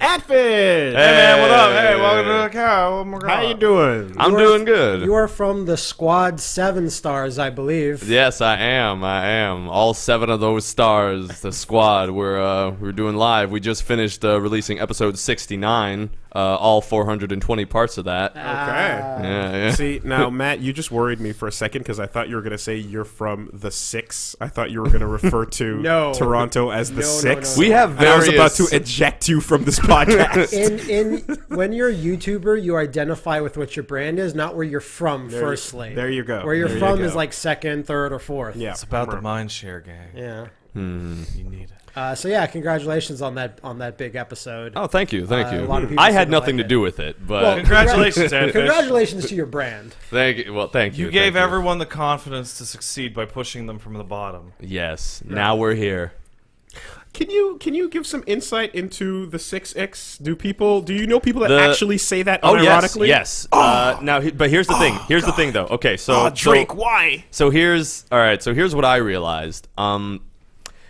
Atfin! Hey man, what up? Hey, welcome to the cow. Oh my God. How you doing? I'm You are- doing good. You are from the squad seven stars, I believe. Yes, I am. I am. All seven of those stars, the squad, we're uh, we're doing live. We just finished uh, releasing episode 69. Uh, all 420 parts of that. Okay. yeah, yeah. See, now, Matt, you just worried me for a second because I thought you were going to say you're from the Six. I thought you were going to refer to No. Toronto as the No, no, Six. no, we have And I was about to eject you from this podcast. In in when you're a YouTuber, you identify with what your brand is, not where you're from. There you- firstly, there you go. Where you're There from go. is like second, third, or fourth. yeah, It's about the mind share gang. yeah. Hmm. You need it. Uh, so yeah, congratulations on that on that big episode. Oh, thank you, thank Uh, you. a lot of people I had nothing like to it. do with it, but Well, Congratulations, Ed Congratulations to your brand. thank you. Well, thank you. You gave thank everyone the confidence to succeed by pushing them from the bottom. Yes. Now we're here. Can you can you give some insight into the Six X? Do people do you know people that The- actually say that Oh yes, unironically? yes. Uh, now, but here's the thing. Here's the thing, though. Okay, so Oh, Drake, so- why? So here's all right. So here's what I realized. Um,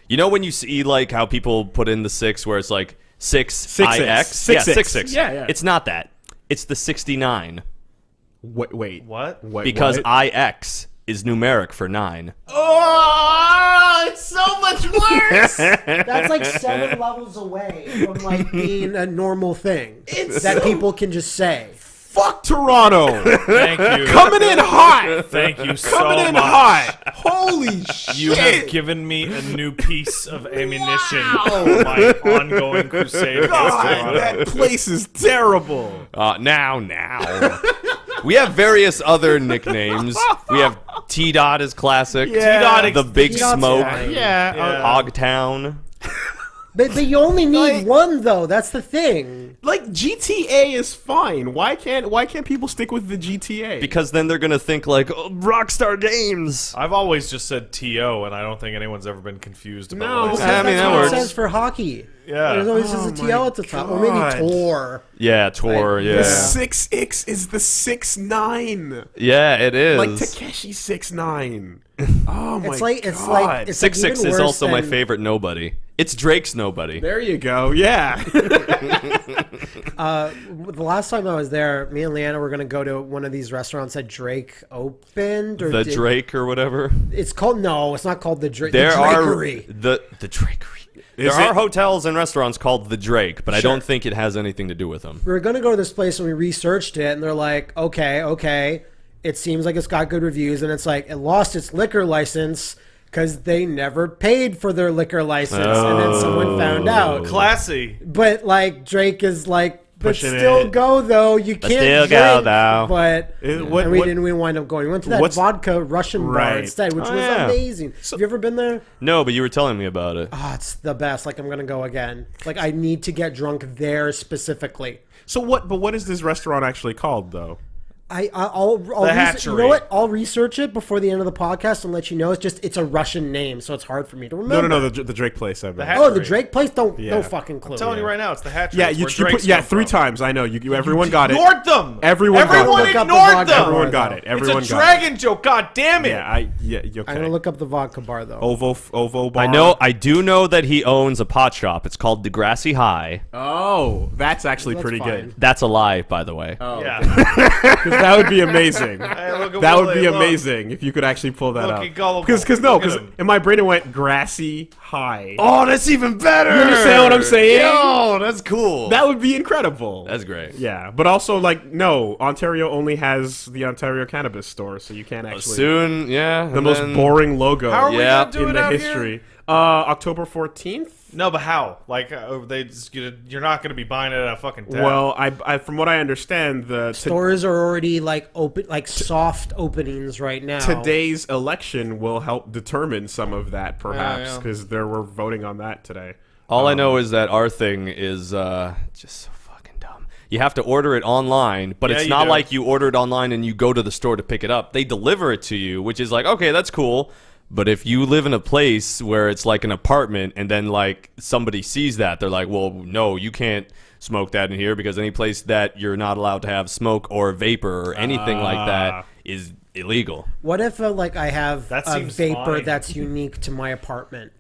you know when you see like how people put in the six, where it's like six Six ix, X. yeah, Six six six. Yeah, yeah. It's not that. It's the sixty nine Wait, wait, What? Wait, because what? ix is numeric for nine. Oh, it's so much worse. That's like seven levels away from like being a normal thing It's that so- people can just say. Fuck Toronto. Thank you. Coming in hot. Thank you so Coming in much. hot. Holy shit. You have given me a new piece of ammunition for my ongoing crusade God, that place is terrible. Uh, now, now. we have various other nicknames. We have T Dot is classic. Yeah. T Dot, is the Big T-Dot's Smoke. fine. Yeah. Yeah. Hogtown. But, but you only need Like- one though. That's the thing. Like GTA is fine. Why can't why can't people stick with the GTA? Because then they're gonna think like oh, Rockstar Games. I've always just said TO, and I don't think anyone's ever been confused about No. what I Because said. I mean, that works. it says for hockey. Yeah. There's always Oh just a my TL at the top, or maybe God. Tor. Yeah, Tor. Like, Yeah, the six X is the six nine. yeah, it is. Like Tekashi six nine. Oh my It's like it's God. like it's Six like six is worse also my favorite nobody. It's Drake's nobody. There you go. Yeah. Uh, the last time I was there, me and Leanna were gonna go to one of these restaurants that Drake opened. Or The did- Drake or whatever. It's called no, it's not called the Drake. There the are the the Drakery. Is there are it? hotels and restaurants called the Drake, but I don't think it has anything to do with them. we were gonna go to this place and we researched it, and they're like, okay, okay, it seems like it's got good reviews, and it's like it lost its liquor license because they never paid for their liquor license, and then someone found out. Classy. But like Drake is like, but Pushing still it. go though. You can't still drink, go, though. But Uh, what- and we what- didn't. We wind up going. We went to that vodka Russian bar instead, which Oh, was yeah. amazing. Have you ever been there? No, but you were telling me about it. Oh, it's the best. Like I'm gonna go again. Like I need to get drunk there specifically. so what? But what is this restaurant actually called though? I I'll, I'll The res- you know what? I'll research it before the end of the podcast and let you know. It's just it's a Russian name, so it's hard for me to remember. no, no. no. The, the Drake place. I meant. Hat- Oh, the Drake place. Don't Yeah. no fucking clue. I'm telling you right now, it's the hatchery. yeah, you, you put yeah three from. times. I know. You, you everyone got it. Ignored them. Everyone got Everyone them. Look up the ignored vodka them. Everyone got it. Everyone it's a got dragon joke. God damn it. it. Yeah, I yeah. Okay. I'm gonna look up the vodka bar though. Ovo Ovo bar. I know. I do know that he owns a pot shop. It's called Degrassi High. Oh, that's actually That's pretty fine. good. That's a lie, by the way. Oh Yeah. 'Cause that would be amazing. Hey, That would be look. amazing if you could actually pull that Look, up. Because because no, because in my brain it went grassy high. Oh, that's even better. You understand what I'm saying? Yo, that's cool. That would be incredible. that's great. yeah, but also like no, Ontario only has the Ontario Cannabis Store, so you can't actually. Soon, yeah. the most boring logo How are we Yeah. gonna do in it the out history. here? Uh, October fourteenth. No, but how? Like, uh, they, just, you're not going to be buying it at a fucking tap. Well, I, I from what I understand, the to- Stores are already like open, like soft openings right now. today's election will help determine some of that, perhaps, yeah. because there were voting on that today. All I know is that our thing is uh, just so fucking dumb. You have to order it online, but Yeah, it's not do. like you order it online and you go to the store to pick it up. They deliver it to you, which is like, okay, that's cool. But if you live in a place where it's like an apartment and then like somebody sees that, they're like, well, no, you can't smoke that in here because any place that you're not allowed to have smoke or vapor or anything like Ah. that is illegal. What if uh, like I have That a vapor fine. that's unique to my apartment?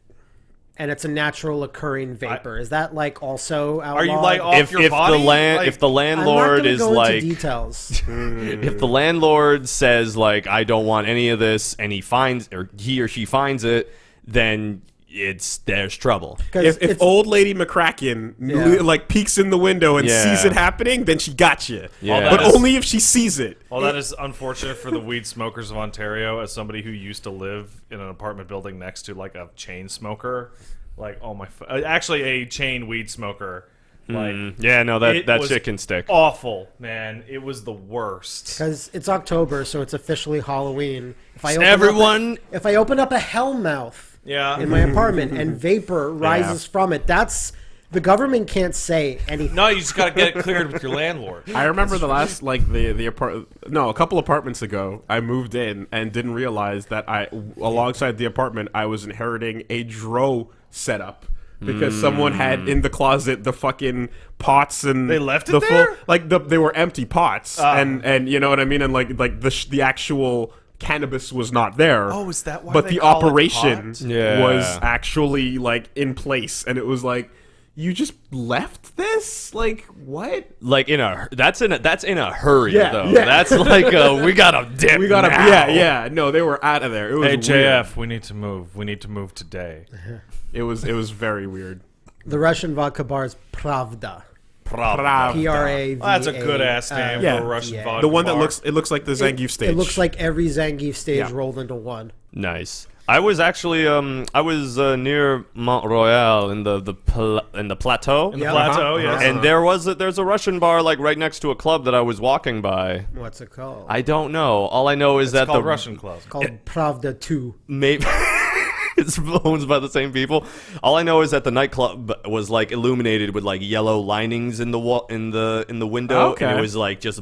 And it's a natural occurring vapor. Is that like also outlawed? Are you like off if your if body? the land Like- if the I'm not landlord is go into like details. if the landlord says like I don't want any of this and he finds or he or she finds it, then it's there's trouble. If, if old lady McCracken Yeah. like peeks in the window and Yeah. sees it happening, then she got you. Yeah. But that is- only if she sees it. Well, that is unfortunate for the weed smokers of Ontario. As somebody who used to live in an apartment building next to like a chain smoker, like oh my, uh, actually a chain weed smoker. Like Yeah, no, that that was shit can stick. Awful, man. It was the worst. Because it's October, so it's officially Halloween. If I open Everyone- up a, if I open up a hellmouth Yeah. in my apartment and vapor rises from it, that's the government can't say anything. No, you just gotta get it cleared with your landlord. I remember the last like the the apart no a couple apartments ago I moved in and didn't realize that I alongside the apartment I was inheriting a dro setup because someone had in the closet the fucking pots and They left it the there? like the they were empty pots Ah. and and you know what I mean and like like the sh- the actual cannabis was not there Oh, is that why but they the call it operation? Yeah. was actually like in place and it was like you just left this like what Like in a that's in a that's in a hurry Yeah, though. yeah. That's like uh, a, we gotta dip. We gotta, now. yeah, yeah. No, they were out of there. It was Hey weird. JF, we need to move. We need to move today. Uh-huh. It was, it was very weird. The Russian vodka bar is Pravda. Pravda. P R A V. Well, that's a good ass name yeah. for a Russian yeah. vodka The one that bar. looks, it looks like the Zangief stage. It looks like every Zangief stage Yeah. rolled into one. Nice. I was actually um I was uh, near Mont Royal in the the pla- in the plateau. in the Yeah. plateau. Uh-huh, Yes. uh-huh. and there was a, there's a Russian bar like right next to a club that I was walking by. What's it called? I don't know. All I know is it's that called the Russian Club. called Pravda 2. maybe it's owned by the same people. All I know is that the nightclub was like illuminated with like yellow linings in the wall in the in the window, and it was like just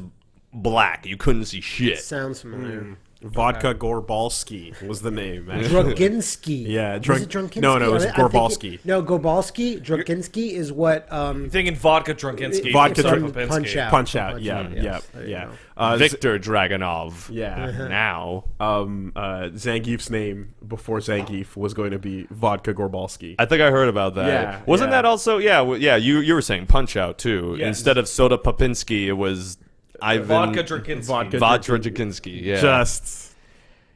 black. You couldn't see shit. Sounds familiar. Mm. Vodka Gorbalski was the name. actually. Draginsky. Yeah, Was it Drunkinsky? no, no, it was I- I'm Gorbalski. No, Gorbalski. Draginsky is what. Um, Thinking vodka Drunkinsky. Vodka from Drunk- Popinski. Punch Out. Punch out. Punch Yeah, Out, yeah, yes. There you yeah. Uh, Victor Dragonov. yeah. Now. Um, uh, Zangief's name before Zangief was going to be Vodka Gorbalski. I think I heard about that. Yeah, Wasn't yeah. that also? Yeah, yeah. You you were saying Punch Out too. Yes. Instead of Soda Popinski, it was Ivan Vodka Drunkinsky. Vodka- Vodka Draginsky. Yeah. Just.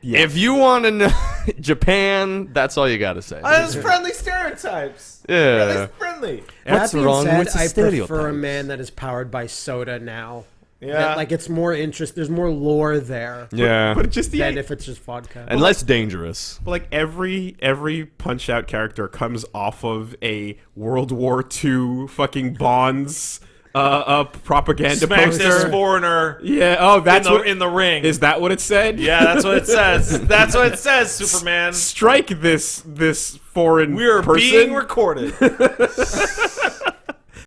Yeah. If you want to know Japan, that's all you got to say. Uh, there's friendly stereotypes. yeah. friendly. What's that being wrong said, with the I prefer a man that is powered by soda now. Yeah. That, like it's more interest. There's more lore there Yeah. but just the than if it's just vodka. and less dangerous. But, like every every punch out character comes off of a World War II fucking Bonds uh, uh propaganda Smack poster. this foreigner yeah. Oh, in that's the, what in the ring. is that what it said? yeah, that's what it says. That's what it says, Superman. Strike this this foreign We are person. being recorded.